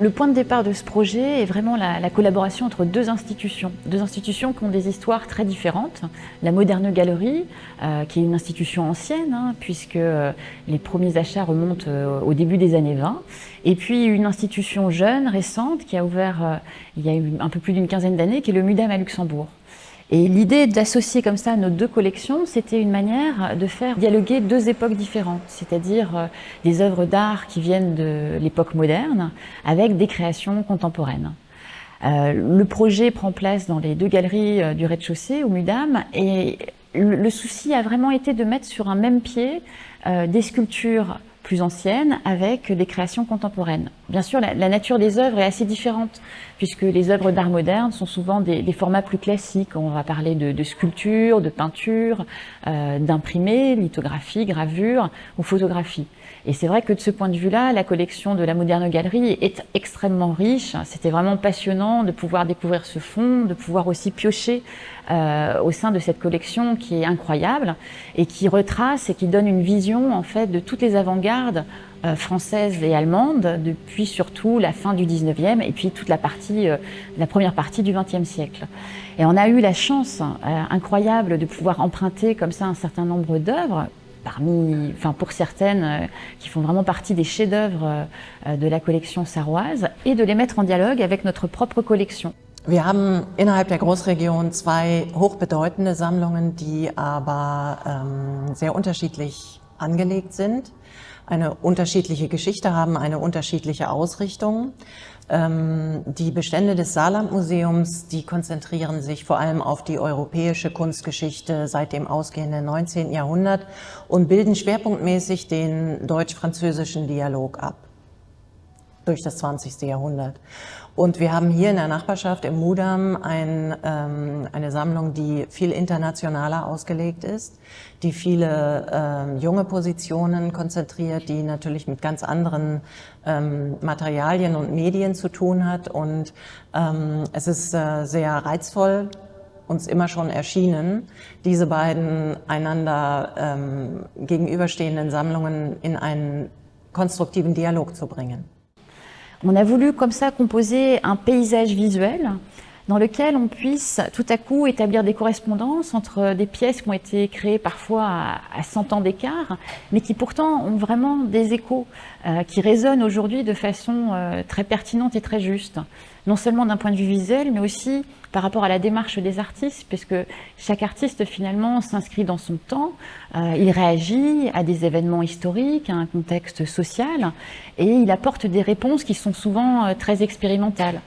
Le point de départ de ce projet est vraiment la, la, collaboration entre deux institutions. Deux institutions qui ont des histoires très différentes. La Moderne Galerie, euh, qui est une institution ancienne, hein, puisque euh, les premiers achats remontent euh, au début des années 20. Et puis une institution jeune, récente, qui a ouvert il y a un peu plus d'une quinzaine d'années, qui est le MUDAM à Luxembourg. Et l'idée d'associer comme ça nos deux collections, c'était une manière de faire dialoguer deux époques différentes, c'est-à-dire euh, des œuvres d'art qui viennent de l'époque moderne avec des créations contemporaines. Euh, le projet prend place dans les deux galeries euh, du rez-de-chaussée au MUDAM et le, souci a vraiment été de mettre sur un même pied des sculptures plus anciennes avec des créations contemporaines. Bien sûr, la, nature des œuvres est assez différente puisque les œuvres d'art moderne sont souvent des, formats plus classiques. On va parler de, de sculpture, de peinture, euh, d'imprimé, lithographie, gravure ou photographie. Et c'est vrai que de ce point de vue-là, la collection de la Moderne Galerie est extrêmement riche. C'était vraiment passionnant de pouvoir découvrir ce fond, de pouvoir aussi piocher euh, au sein de cette collection qui est incroyable et qui retrace et qui donne une vision en fait de toutes les avant-gardes euh, françaises et allemandes depuis surtout la fin du 19e et puis toute la partie, euh, la première partie du 20e siècle. Et on a eu la chance euh, incroyable de pouvoir emprunter comme ça un certain nombre d'œuvres parmi, enfin pour certaines, qui font vraiment partie des chefs-d'œuvre de la collection sarroise et de les mettre en dialogue avec notre propre collection. Wir haben innerhalb der Großregion zwei hochbedeutende Sammlungen, die aber ähm, sehr angelegt sind, eine unterschiedliche Geschichte haben, eine unterschiedliche Ausrichtung. Ähm, die Bestände des Saarlandmuseums, die konzentrieren sich vor allem auf die europäische Kunstgeschichte seit dem ausgehenden 19. Jahrhundert und bilden schwerpunktmäßig den deutsch-französischen Dialog ab durch das 20. Jahrhundert. Und wir haben hier in der Nachbarschaft im Mudam ein, ähm, eine Sammlung, die viel internationaler ausgelegt ist, die viele ähm, junge Positionen konzentriert, die natürlich mit ganz anderen ähm, Materialien und Medien zu tun hat. Und ähm, es ist äh, sehr reizvoll, uns immer schon erschienen, diese beiden einander ähm, gegenüberstehenden Sammlungen in einen konstruktiven Dialog zu bringen. On a voulu comme ça composer un paysage visuel dans lequel on puisse tout à coup établir des correspondances entre des pièces qui ont été créées parfois à, 100 ans d'écart, mais qui pourtant ont vraiment des échos, euh, qui résonnent aujourd'hui de façon euh, très pertinente et très juste, non seulement d'un point de vue visuel, mais aussi par rapport à la démarche des artistes, puisque chaque artiste finalement s'inscrit dans son temps, euh, il réagit à des événements historiques, à un contexte social, et il apporte des réponses qui sont souvent euh, très expérimentales.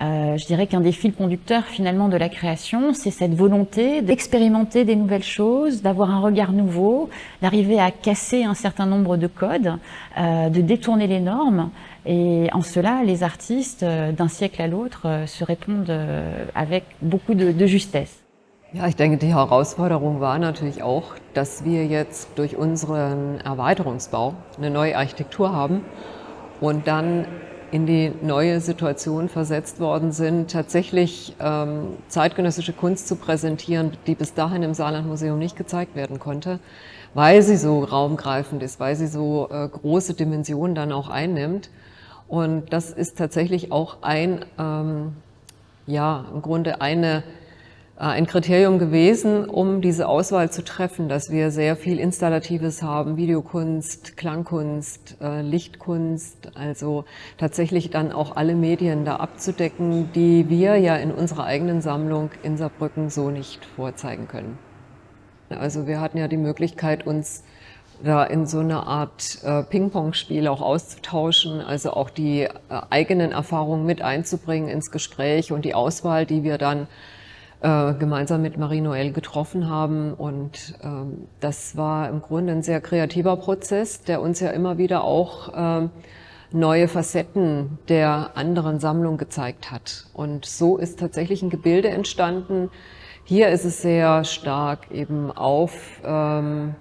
Euh, je dirais qu'un des fils conducteurs finalement de la création, c'est cette volonté d'expérimenter des nouvelles choses, d'avoir un regard nouveau, d'arriver à casser un certain nombre de codes, euh, de détourner les normes. Et en cela, les artistes, euh, d'un siècle à l'autre, se répondent avec beaucoup de, de justesse. Ja, ich denke, die Herausforderung war natürlich auch, dass wir jetzt durch unseren Erweiterungsbau eine neue Architektur haben und dann in die neue Situation versetzt worden sind, tatsächlich ähm, zeitgenössische Kunst zu präsentieren, die bis dahin im Saarlandmuseum nicht gezeigt werden konnte, weil sie so raumgreifend ist, weil sie so äh, große Dimensionen dann auch einnimmt. Und das ist tatsächlich auch ein, ähm, ja, im Grunde eine ein Kriterium gewesen, um diese Auswahl zu treffen, dass wir sehr viel Installatives haben, Videokunst, Klangkunst, äh, Lichtkunst, also tatsächlich dann auch alle Medien da abzudecken, die wir ja in unserer eigenen Sammlung in Saarbrücken so nicht vorzeigen können. Also wir hatten ja die Möglichkeit, uns da in so eine Art äh, Ping-Pong-Spiel auch auszutauschen, also auch die äh, eigenen Erfahrungen mit einzubringen ins Gespräch und die Auswahl, die wir dann äh, gemeinsam mit Marie-Noël getroffen haben. Und ähm, das war im Grunde ein sehr kreativer Prozess, der uns ja immer wieder auch ähm, neue Facetten der anderen Sammlung gezeigt hat. Und so ist tatsächlich ein Gebilde entstanden. Hier ist es sehr stark eben auf ähm,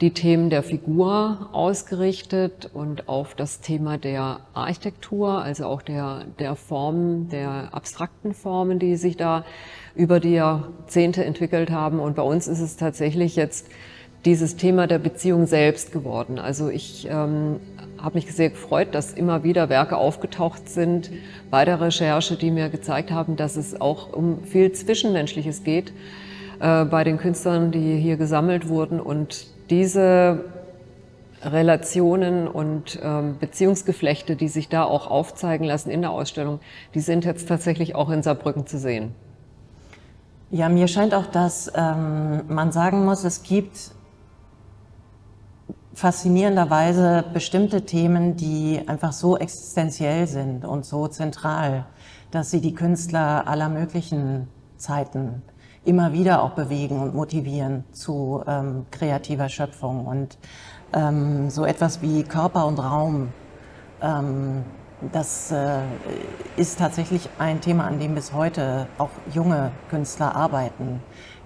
die Themen der Figur ausgerichtet und auf das Thema der Architektur, also auch der, der Formen, der abstrakten Formen, die sich da über die Jahrzehnte entwickelt haben. Und bei uns ist es tatsächlich jetzt dieses Thema der Beziehung selbst geworden. Also ich ähm, habe mich sehr gefreut, dass immer wieder Werke aufgetaucht sind bei der Recherche, die mir gezeigt haben, dass es auch um viel Zwischenmenschliches geht äh, bei den Künstlern, die hier gesammelt wurden. Und diese Relationen und ähm, Beziehungsgeflechte, die sich da auch aufzeigen lassen in der Ausstellung, die sind jetzt tatsächlich auch in Saarbrücken zu sehen. Ja, mir scheint auch, dass ähm, man sagen muss, es gibt faszinierenderweise bestimmte Themen, die einfach so existenziell sind und so zentral, dass sie die Künstler aller möglichen Zeiten immer wieder auch bewegen und motivieren zu ähm, kreativer Schöpfung. Und ähm, so etwas wie Körper und Raum, ähm, das äh, ist tatsächlich ein Thema, an dem bis heute auch junge Künstler arbeiten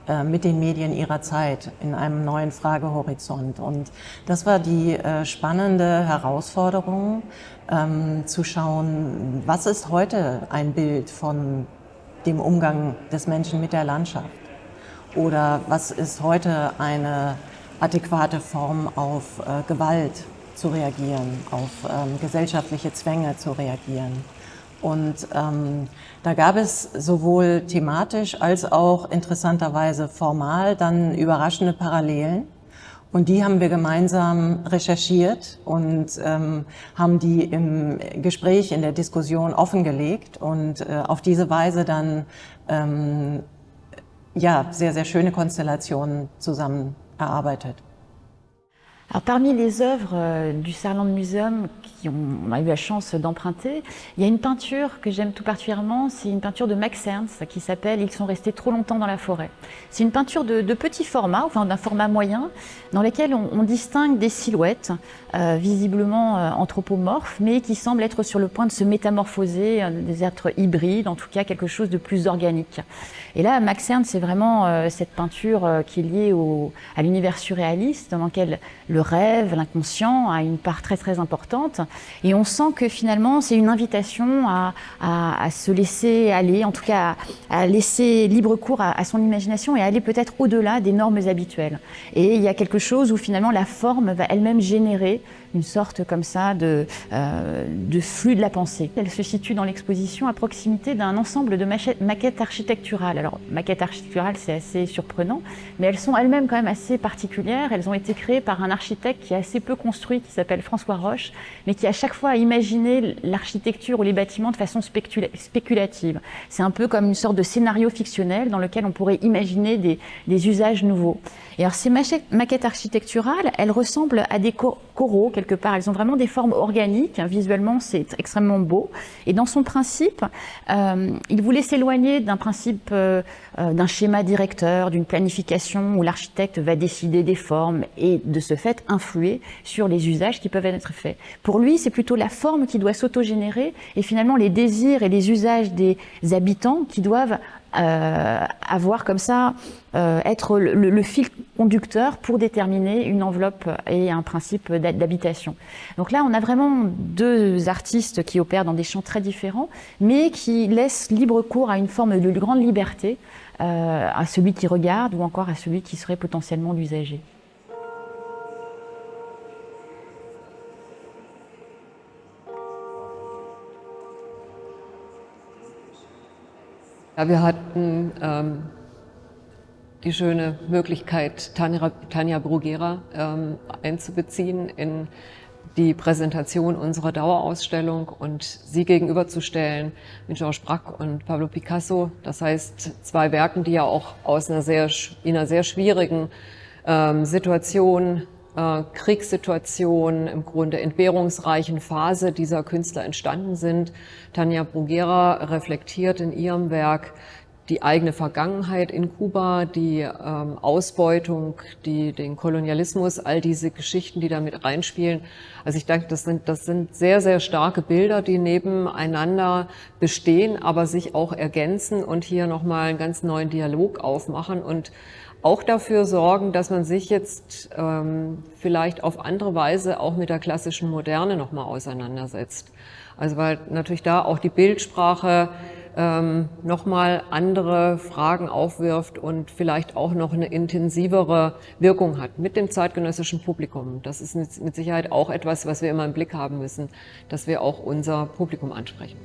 äh, mit den Medien ihrer Zeit in einem neuen Fragehorizont. Und das war die äh, spannende Herausforderung, ähm, zu schauen, was ist heute ein Bild von dem Umgang des Menschen mit der Landschaft? Oder was ist heute eine adäquate Form auf äh, Gewalt zu reagieren, auf ähm, gesellschaftliche Zwänge zu reagieren. Und ähm, da gab es sowohl thematisch als auch interessanterweise formal dann überraschende Parallelen. Und die haben wir gemeinsam recherchiert und ähm, haben die im Gespräch, in der Diskussion offengelegt und äh, auf diese Weise dann ähm, ja, sehr, sehr schöne Konstellationen zusammen erarbeitet. Alors, parmi les œuvres euh, du Saarland Museum qu'on a eu la chance d'emprunter, il y a une peinture que j'aime tout particulièrement, c'est une peinture de Max Ernst qui s'appelle « Ils sont restés trop longtemps dans la forêt ». C'est une peinture de, petit format, enfin d'un format moyen, dans lequel on, distingue des silhouettes euh, visiblement euh, anthropomorphes, mais qui semblent être sur le point de se métamorphoser, des êtres hybrides, en tout cas quelque chose de plus organique. Et là, Max Ernst, c'est vraiment cette peinture qui est liée à l'univers surréaliste, dans lequel le rêve, l'inconscient a une part très très importante. Et on sent que finalement, c'est une invitation à, se laisser aller, en tout cas à, laisser libre cours à, son imagination et à aller peut-être au-delà des normes habituelles. Et il y a quelque chose où finalement la forme va elle-même générer une sorte comme ça de, euh, de flux de la pensée. Elle se situe dans l'exposition à proximité d'un ensemble de maquettes architecturales. Alors, maquettes architecturales, c'est assez surprenant, mais elles sont elles-mêmes quand même assez particulières. Elles ont été créées par un architecte qui est assez peu construit, qui s'appelle François Roche, mais qui à chaque fois a imaginé l'architecture ou les bâtiments de façon spéculative. C'est un peu comme une sorte de scénario fictionnel dans lequel on pourrait imaginer des, des usages nouveaux. Et alors ces maquettes architecturales, elles ressemblent à des coraux quelque part. Elles ont vraiment des formes organiques. Hein, visuellement, c'est extrêmement beau. Et dans son principe, euh, il voulait s'éloigner d'un principe, euh, euh, d'un schéma directeur, d'une planification où l'architecte va décider des formes et de ce fait influer sur les usages qui peuvent être faits. Pour lui, c'est plutôt la forme qui doit s'autogénérer et finalement les désirs et les usages des habitants qui doivent euh, avoir comme ça, euh, être le, fil conducteur pour déterminer une enveloppe et un principe d'habitation. Donc là, on a vraiment deux artistes qui opèrent dans des champs très différents, mais qui laissent libre cours à une forme de grande liberté euh, à celui qui regarde ou encore à celui qui serait potentiellement l'usager. Ja, wir hatten ähm, die schöne Möglichkeit, Tanja, Tanja Bruguera ähm, einzubeziehen in die Präsentation unserer Dauerausstellung und sie gegenüberzustellen mit Georges Braque und Pablo Picasso. Das heißt, zwei Werken, die ja auch aus einer sehr, in einer sehr schwierigen ähm, Situation Kriegssituation, im Grunde entbehrungsreichen Phase dieser Künstler entstanden sind. Tanja Bruguera reflektiert in ihrem Werk die eigene Vergangenheit in Kuba, die ähm, Ausbeutung, die, den Kolonialismus, all diese Geschichten, die damit reinspielen. Also ich denke, das sind, das sind sehr, sehr starke Bilder, die nebeneinander bestehen, aber sich auch ergänzen und hier nochmal einen ganz neuen Dialog aufmachen und auch dafür sorgen, dass man sich jetzt ähm, vielleicht auf andere Weise auch mit der klassischen Moderne nochmal auseinandersetzt. Also weil natürlich da auch die Bildsprache ähm, nochmal andere Fragen aufwirft und vielleicht auch noch eine intensivere Wirkung hat mit dem zeitgenössischen Publikum. Das ist mit Sicherheit auch etwas, was wir immer im Blick haben müssen, dass wir auch unser Publikum ansprechen.